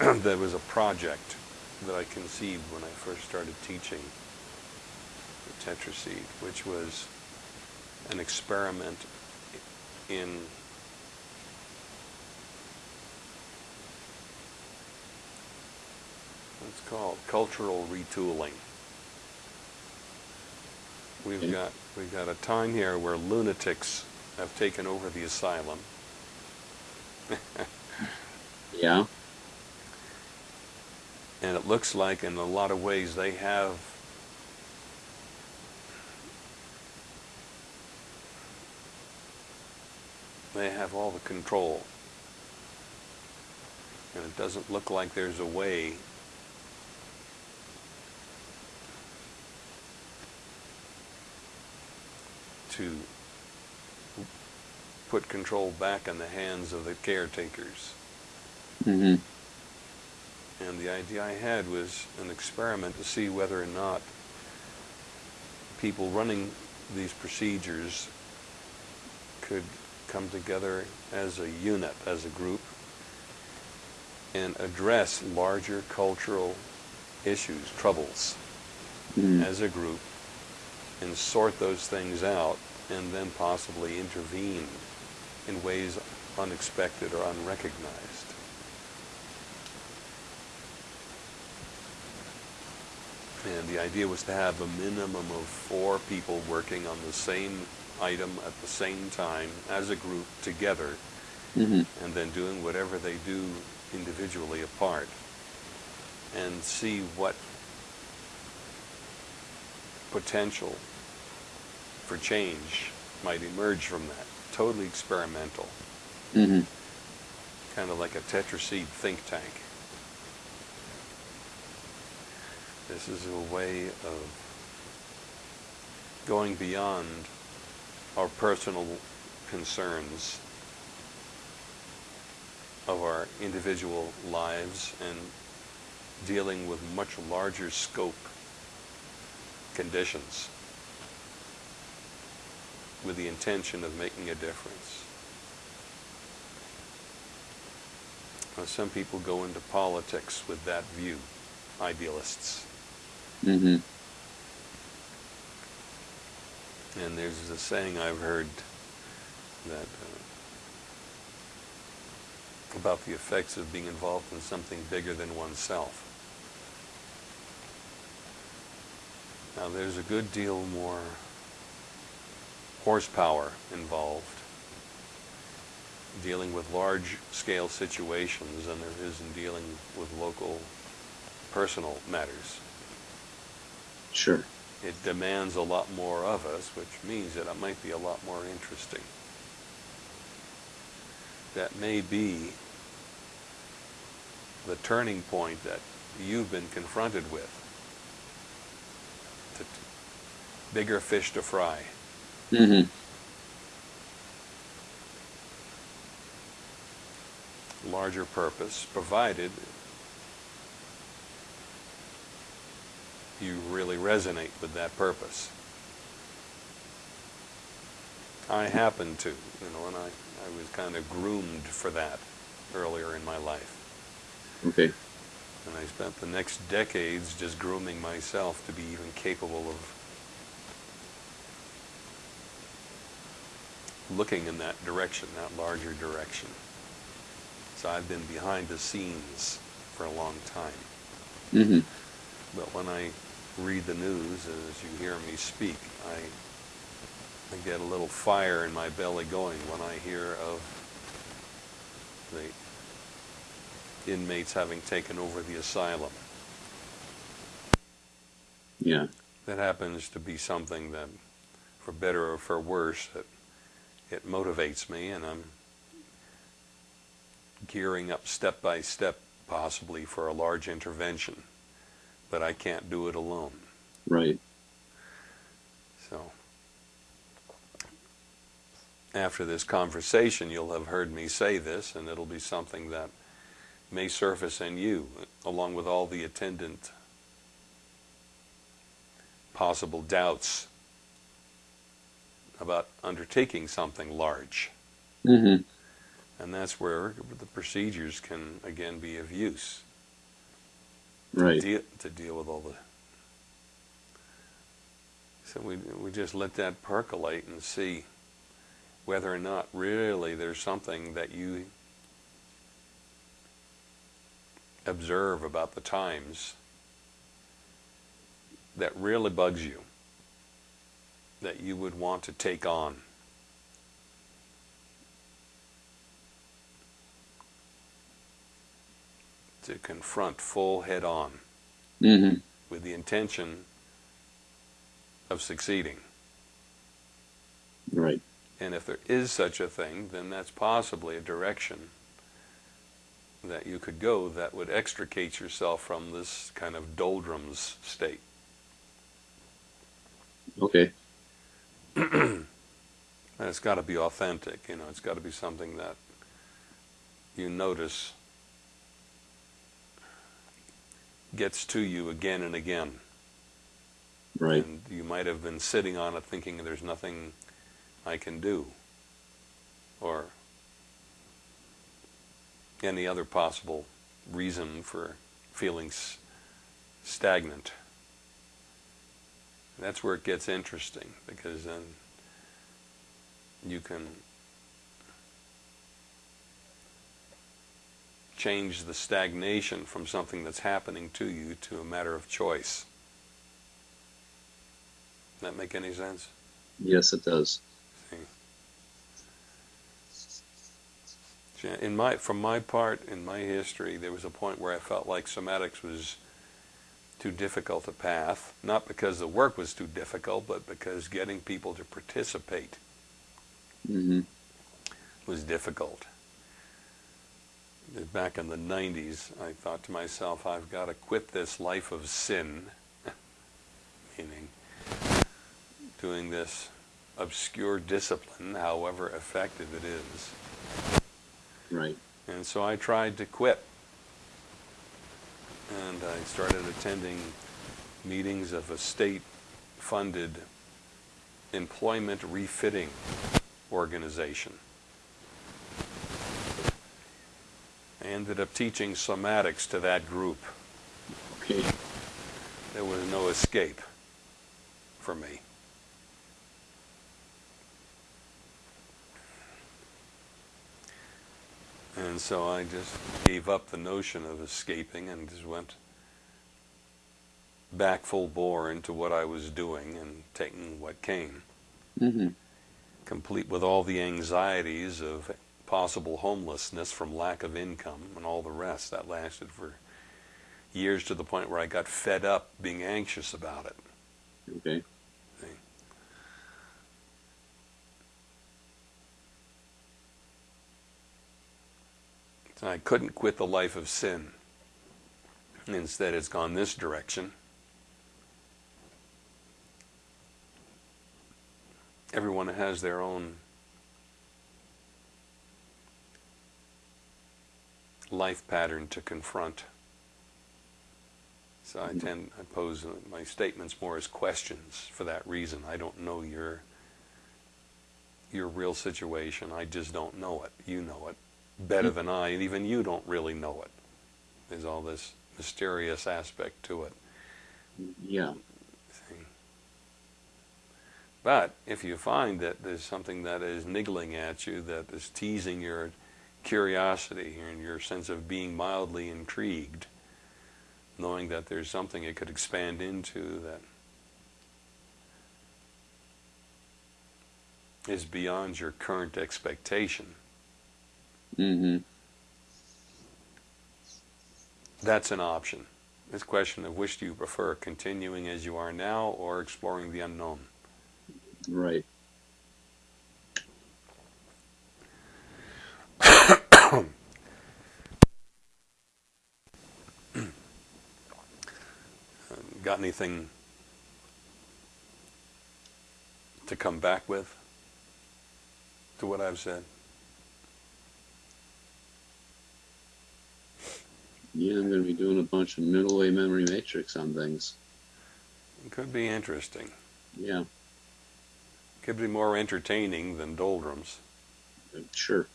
there was a project that I conceived when I first started teaching the tetraseed, which was an experiment in what's called cultural retooling. We've hmm. got we've got a time here where lunatics have taken over the asylum. Yeah. And it looks like in a lot of ways they have they have all the control. And it doesn't look like there's a way to put control back in the hands of the caretakers. hmm And the idea I had was an experiment to see whether or not people running these procedures could come together as a unit, as a group, and address larger cultural issues, troubles, hmm as a group, and sort those things out, and then possibly intervene in ways unexpected or unrecognized. And the idea was to have a minimum of four people working on the same item at the same time as a group together, hmm and then doing whatever they do individually apart, and see what potential for change might emerge from that. Totally experimental, hmm kind of like a tetraseed think tank. This is a way of going beyond our personal concerns of our individual lives and dealing with much larger scope conditions with the intention of making a difference. Now, some people go into politics with that view, idealists. Hmm And there's a saying I've heard that uh, about the effects of being involved in something bigger than oneself. Now there's a good deal more horsepower involved dealing with large scale situations than there is in dealing with local personal matters. Sure. It demands a lot more of us, which means that it might be a lot more interesting. That may be the turning point that you've been confronted with. Bigger fish to fry. hmm larger purpose, provided you really resonate with that purpose. I happen to, you know, and I, I was kind of groomed for that earlier in my life. Okay. And I spent the next decades just grooming myself to be even capable of looking in that direction, that larger direction. So I've been behind the scenes for a long time. hmm But when I read the news, as you hear me speak, I, I get a little fire in my belly going when I hear of the inmates having taken over the asylum. Yeah. That happens to be something that, for better or for worse, that it motivates me, and I'm gearing up step by step, possibly for a large intervention. But I can't do it alone. Right. So, after this conversation, you'll have heard me say this, and it'll be something that may surface in you, along with all the attendant possible doubts about undertaking something large. hmm And that's where the procedures can again be of use Right. deal, to deal with all the. So we we just let that percolate and see whether or not really there's something that you observe about the times that really bugs you, that you would want to take on. To confront full head on Mm-hmm. with the intention of succeeding. Right. And if there is such a thing, then that's possibly a direction that you could go that would extricate yourself from this kind of doldrums state. Okay. And it's got to be authentic, you know, it's got to be something that you notice gets to you again and again. Right. And you might have been sitting on it thinking there's nothing I can do. Or any other possible reason for feeling s- stagnant. That's where it gets interesting because then you can change the stagnation from something that's happening to you to a matter of choice. That make any sense? Yes, it does. See, In my, from my part, in my history, there was a point where I felt like somatics was too difficult a path, not because the work was too difficult, but because getting people to participate Mm-hmm. was difficult. Back in the 90s, I thought to myself, I've got to quit this life of sin, meaning doing this obscure discipline, however effective it is. Right. And so I tried to quit. And I started attending meetings of a state-funded employment refitting organization. Ended up teaching somatics to that group. Okay. There was no escape for me. And so I just gave up the notion of escaping and just went back full bore into what I was doing and taking what came, Mm-hmm. complete with all the anxieties of possible homelessness from lack of income and all the rest. That lasted for years to the point where I got fed up being anxious about it. Okay. So I couldn't quit the life of sin. Instead, it's gone this direction. Everyone has their own life pattern to confront. So I tend, I pose my statements more as questions for that reason. I don't know your your real situation. I just don't know it. You know it better than I, and even you don't really know it. There's all this mysterious aspect to it. Yeah. But if you find that there's something that is niggling at you, that is teasing your curiosity and your sense of being mildly intrigued, knowing that there's something it could expand into that is beyond your current expectation, Mm-hmm. that's an option. It's a question of which do you prefer, continuing as you are now or exploring the unknown. Right. Got anything to come back with to what I've said? Yeah, I'm going to be doing a bunch of middle way memory matrix on things. It could be interesting. Yeah. Could be more entertaining than doldrums. Uh, sure.